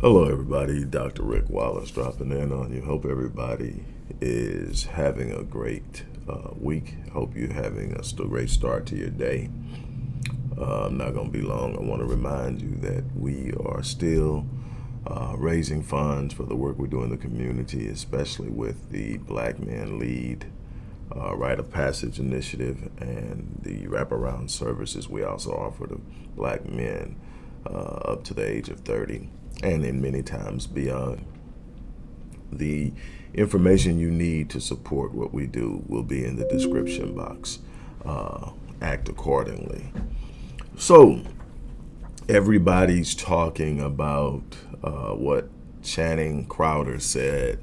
Hello, everybody. Dr. Rick Wallace dropping in on you. Hope everybody is having a great uh, week. Hope you're having a great start to your day. Uh, I'm not going to be long. I want to remind you that we are still uh, raising funds for the work we do in the community, especially with the Black Men Lead uh, Rite of Passage Initiative and the wraparound services we also offer to black men up to the age of 30 and in many times beyond. The information you need to support what we do will be in the description box. Uh, act accordingly. So, everybody's talking about uh, what Channing Crowder said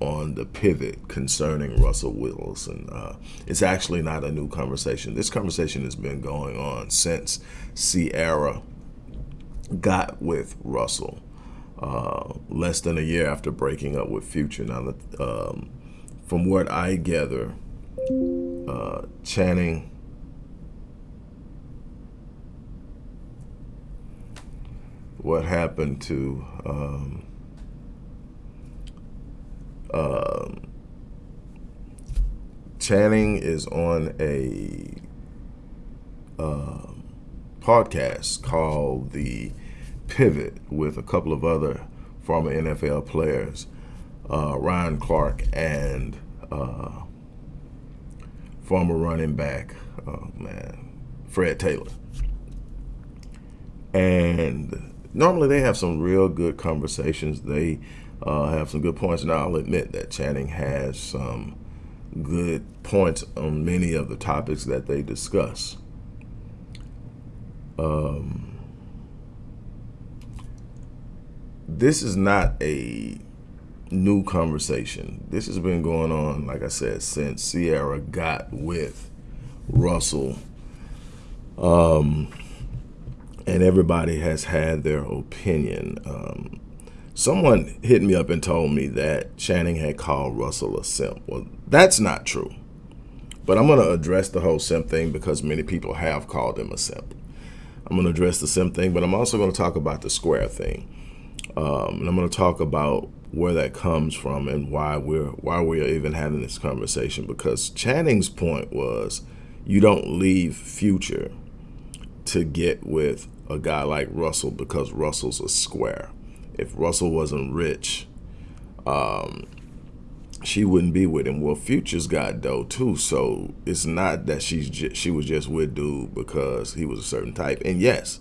on the pivot concerning Russell Wilson. Uh, it's actually not a new conversation. This conversation has been going on since Ciara got with Russell uh, less than a year after breaking up with Future. Now, um, from what I gather, uh, Channing what happened to um, uh, Channing is on a uh, podcast called the pivot with a couple of other former NFL players, uh, Ryan Clark and uh, former running back, oh man, Fred Taylor. And normally they have some real good conversations. They uh, have some good points. Now I'll admit that Channing has some good points on many of the topics that they discuss. Um, this is not a new conversation. This has been going on, like I said, since Ciara got with Russell. Um, and everybody has had their opinion. Um, someone hit me up and told me that Channing had called Russell a simp. Well, that's not true. But I'm going to address the whole simp thing because many people have called him a simp. I'm going to address the simp thing, but I'm also going to talk about the square thing. Um, and I'm going to talk about where that comes from and why we're why we're even having this conversation. Because Channing's point was, you don't leave Future to get with a guy like Russell because Russell's a square. If Russell wasn't rich, um, she wouldn't be with him. Well, Future's got dough too, so it's not that she's she was just with dude because he was a certain type. And yes,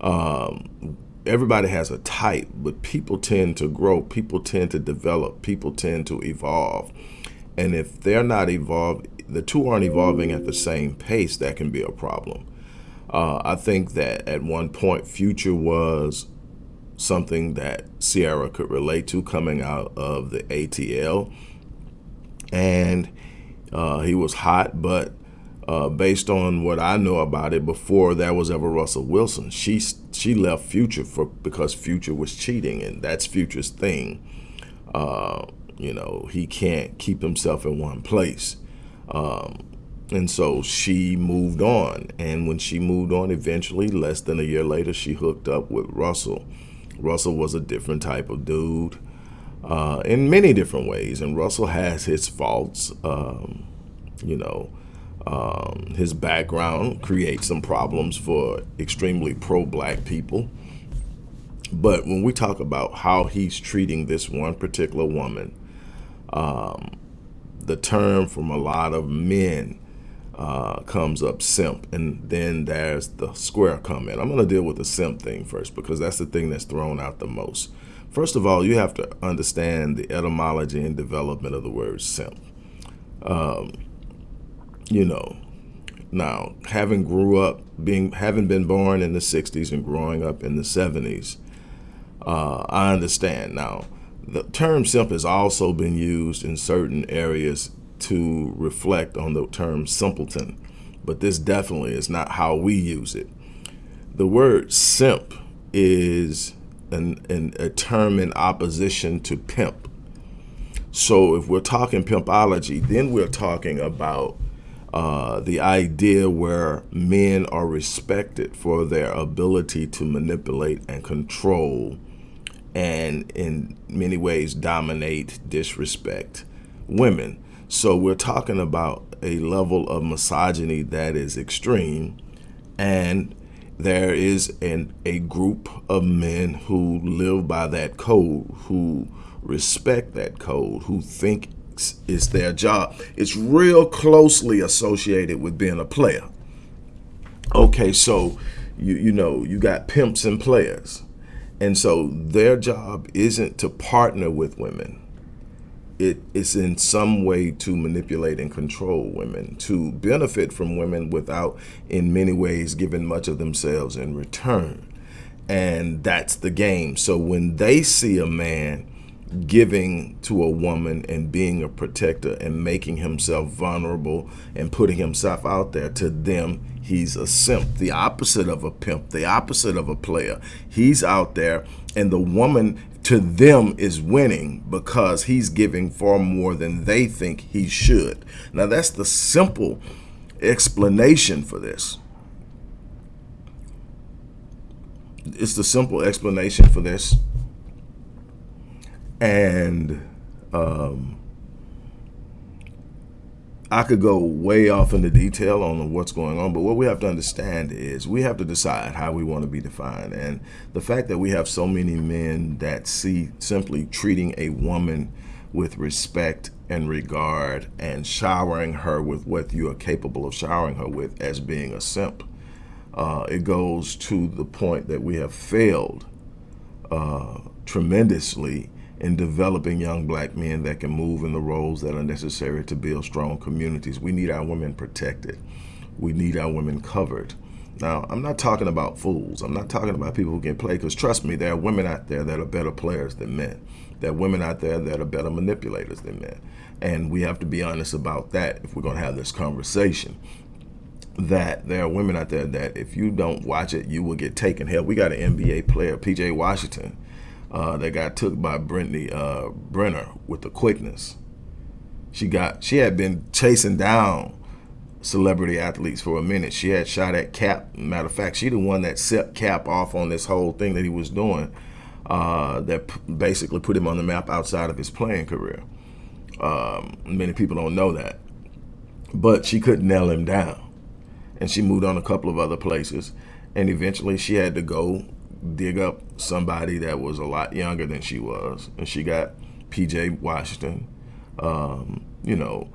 um, everybody has a type, but people tend to grow, people tend to develop, people tend to evolve. And if they're not evolved, the two aren't evolving at the same pace, that can be a problem. Uh, I think that at one point, Future was something that Ciara could relate to coming out of the ATL. And uh, he was hot, but uh, based on what I know about it, before there was ever Russell Wilson, she she left Future for because Future was cheating, and that's Future's thing. Uh, you know, he can't keep himself in one place. Um, and so she moved on. And when she moved on, eventually, less than a year later, she hooked up with Russell. Russell was a different type of dude uh, in many different ways. And Russell has his faults. Um, you know, um, his background creates some problems for extremely pro-black people. But when we talk about how he's treating this one particular woman, um, the term from a lot of men uh, comes up simp, and then there's the square comment. I'm going to deal with the simp thing first because that's the thing that's thrown out the most. First of all, you have to understand the etymology and development of the word simp. Um, you know, now having grew up, being having been born in the 60s and growing up in the 70s, uh, I understand. Now, the term simp has also been used in certain areas to reflect on the term simpleton, but this definitely is not how we use it. The word simp is an, an, a term in opposition to pimp. So if we're talking pimpology, then we're talking about uh, the idea where men are respected for their ability to manipulate and control and in many ways dominate, disrespect women. So we're talking about a level of misogyny that is extreme and there is an, a group of men who live by that code, who respect that code, who think it's their job. It's real closely associated with being a player. Okay, so you you know you got pimps and players, and so their job isn't to partner with women it is in some way to manipulate and control women, to benefit from women without, in many ways, giving much of themselves in return. And that's the game. So when they see a man giving to a woman and being a protector and making himself vulnerable and putting himself out there, to them, he's a simp, the opposite of a pimp, the opposite of a player. He's out there and the woman to them is winning because he's giving far more than they think he should. Now that's the simple explanation for this. It's the simple explanation for this. And um, I could go way off into detail on what's going on, but what we have to understand is we have to decide how we want to be defined. And the fact that we have so many men that see simply treating a woman with respect and regard and showering her with what you are capable of showering her with as being a simp, uh, it goes to the point that we have failed uh, tremendously in developing young black men that can move in the roles that are necessary to build strong communities. We need our women protected. We need our women covered. Now, I'm not talking about fools. I'm not talking about people who can play, because trust me, there are women out there that are better players than men. There are women out there that are better manipulators than men. And we have to be honest about that if we're going to have this conversation. That there are women out there that if you don't watch it, you will get taken. Hell, we got an NBA player, PJ Washington, uh, that got took by Brittany uh, Renner with the quickness. She got she had been chasing down celebrity athletes for a minute. She had shot at Kap. Matter of fact, she the one that set Kap off on this whole thing that he was doing. Uh, that basically put him on the map outside of his playing career. Um, many people don't know that, but she couldn't nail him down, and she moved on a couple of other places, and eventually she had to go dig up somebody that was a lot younger than she was, and she got PJ Washington. Um, you know,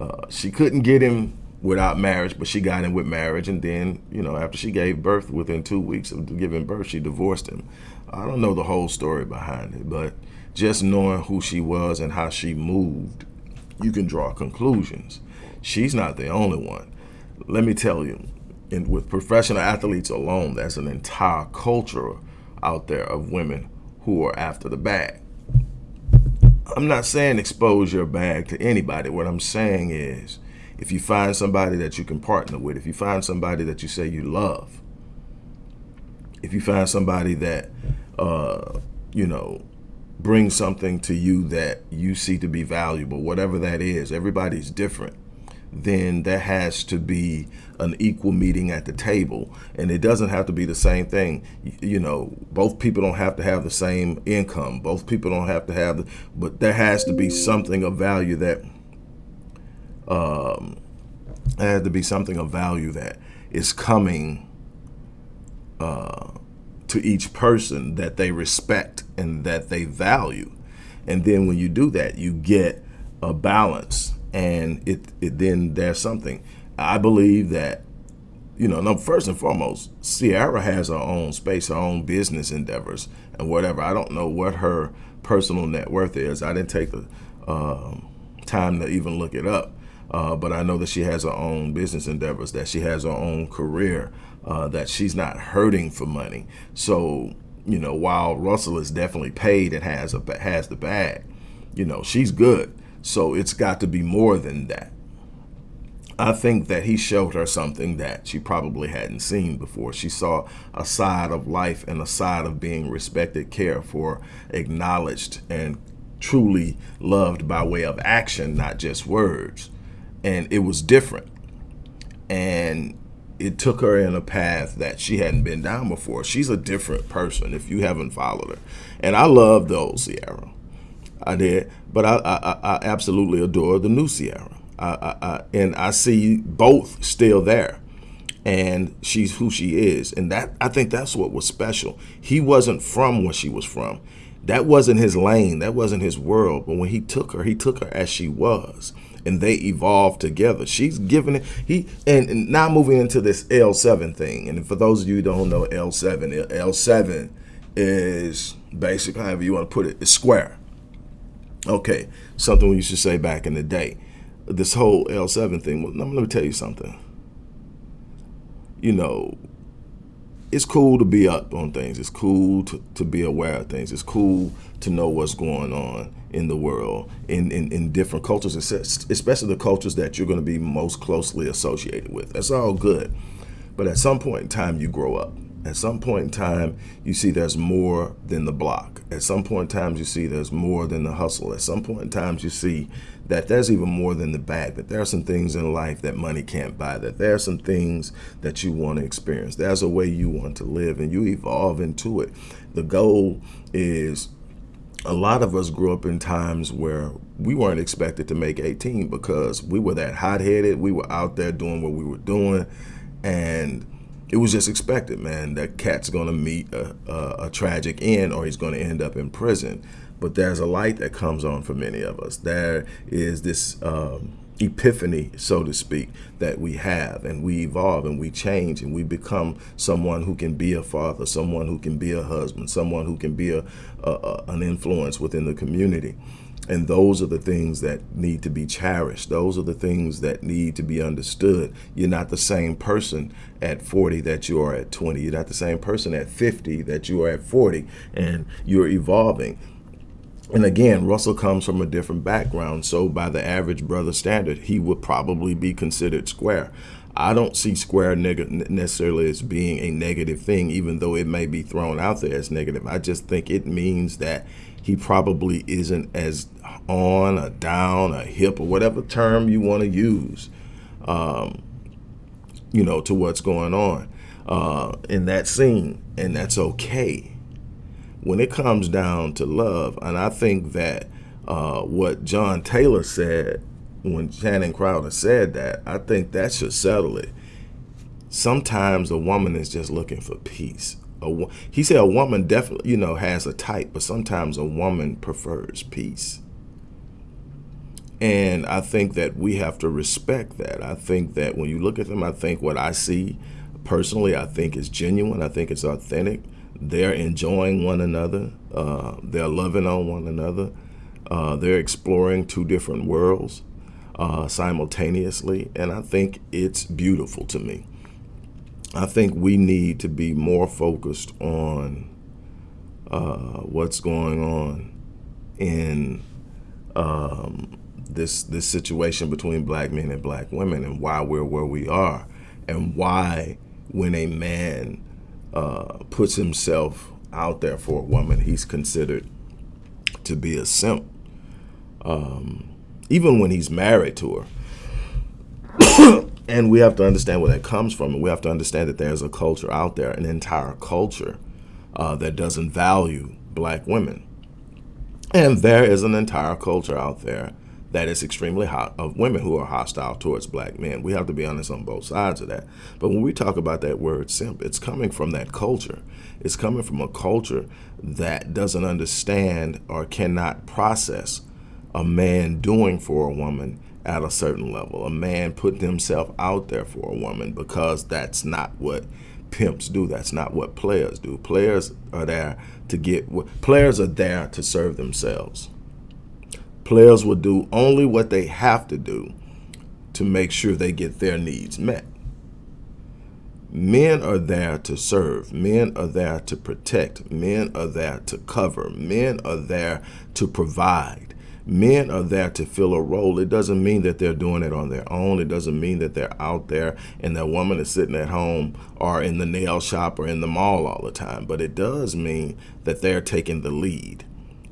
uh, she couldn't get him without marriage, but she got him with marriage, and then you know after she gave birth, within two weeks of giving birth, she divorced him. I don't know the whole story behind it, but just knowing who she was and how she moved, you can draw conclusions. She's not the only one. Let me tell you, and with professional athletes alone, there's an entire culture out there of women who are after the bag. I'm not saying expose your bag to anybody. What I'm saying is if you find somebody that you can partner with, if you find somebody that you say you love, if you find somebody that, uh, you know, brings something to you that you see to be valuable, whatever that is, everybody's different then there has to be an equal meeting at the table. And it doesn't have to be the same thing. You know, both people don't have to have the same income. Both people don't have to have, the, but there has to be something of value that, um, there has to be something of value that is coming uh, to each person that they respect and that they value. And then when you do that, you get a balance and it, it then there's something. I believe that, you know, no, first and foremost, Ciara has her own space, her own business endeavors and whatever. I don't know what her personal net worth is. I didn't take the uh, time to even look it up. Uh, but I know that she has her own business endeavors, that she has her own career, uh, that she's not hurting for money. So, you know, while Russell is definitely paid and has a has the bag, you know, she's good. So it's got to be more than that. I think that he showed her something that she probably hadn't seen before. She saw a side of life and a side of being respected, cared for, acknowledged, and truly loved by way of action, not just words. And it was different. And it took her in a path that she hadn't been down before. She's a different person if you haven't followed her. And I love the old Ciara. I did, but I, I, I absolutely adore the new Ciara. I, I, and I see both still there. And she's who she is. And that i think that's what was special. He wasn't from where she was from. That wasn't his lane. That wasn't his world. But when he took her he took her as she was. And they evolved together. She's given it he and, and now moving into this l7 thing. And for those of you who don't know l7 l7 is basically however you want to put it it's square okay something we used to say back in the day this whole l7 thing well, let me tell you something you know, it's cool to be up on things. It's cool to, to be aware of things. It's cool to know what's going on in the world, in, in, in different cultures, especially the cultures that you're going to be most closely associated with. That's all good. But at some point in time, you grow up. At some point in time, you see there's more than the block. At some point in time, you see there's more than the hustle. At some point in time, you see that there's even more than the bag, that there are some things in life that money can't buy, that there are some things that you want to experience. There's a way you want to live and you evolve into it. The goal is a lot of us grew up in times where we weren't expected to make 18 because we were that hot-headed. We were out there doing what we were doing and it was just expected, man. That cat's going to meet a, a, a tragic end or he's going to end up in prison. But there's a light that comes on for many of us. There is this um, epiphany, so to speak, that we have and we evolve and we change and we become someone who can be a father, someone who can be a husband, someone who can be a, a an influence within the community. And those are the things that need to be cherished. Those are the things that need to be understood. You're not the same person at 40 that you are at 20. You're not the same person at 50 that you are at 40. And you're evolving. And again, Russell comes from a different background, so by the average brother standard, he would probably be considered square. I don't see square necessarily as being a negative thing, even though it may be thrown out there as negative. I just think it means that he probably isn't as on or down or hip or whatever term you want to use, um, you know, to what's going on uh, in that scene. And that's okay when it comes down to love, and I think that uh, what John Taylor said when Channing Crowder said that, I think that should settle it. Sometimes a woman is just looking for peace. A, he said a woman definitely, you know, has a type, but sometimes a woman prefers peace. And I think that we have to respect that. I think that when you look at them, I think what I see personally, I think is genuine. I think it's authentic they're enjoying one another. Uh, they're loving on one another. Uh, they're exploring two different worlds uh, simultaneously, and I think it's beautiful to me. I think we need to be more focused on uh, what's going on in um, this this situation between black men and black women, and why we're where we are, and why when a man uh, puts himself out there for a woman, he's considered to be a simp. Um, even when he's married to her. and we have to understand where that comes from. And we have to understand that there's a culture out there, an entire culture uh, that doesn't value black women. And there is an entire culture out there that is extremely hot of women who are hostile towards black men. We have to be honest on both sides of that. But when we talk about that word simp, it's coming from that culture. It's coming from a culture that doesn't understand or cannot process a man doing for a woman at a certain level, a man putting himself out there for a woman because that's not what pimps do. That's not what players do. Players are there to get, players are there to serve themselves. Players will do only what they have to do to make sure they get their needs met. Men are there to serve. Men are there to protect. Men are there to cover. Men are there to provide. Men are there to fill a role. It doesn't mean that they're doing it on their own. It doesn't mean that they're out there and that woman is sitting at home or in the nail shop or in the mall all the time. But it does mean that they're taking the lead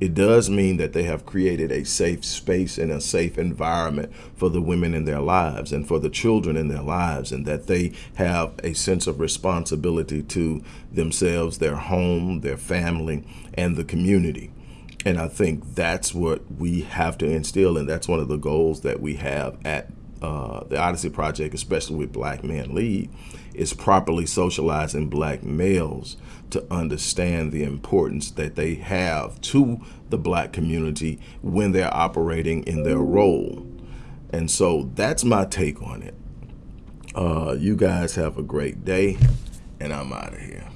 It does mean that they have created a safe space and a safe environment for the women in their lives and for the children in their lives, and that they have a sense of responsibility to themselves, their home, their family, and the community. And I think that's what we have to instill, and that's one of the goals that we have at uh, the Odyssey Project, especially with Black Men Lead, is properly socializing black males to understand the importance that they have to the black community when they're operating in their role. And so that's my take on it. Uh, you guys have a great day, and I'm out of here.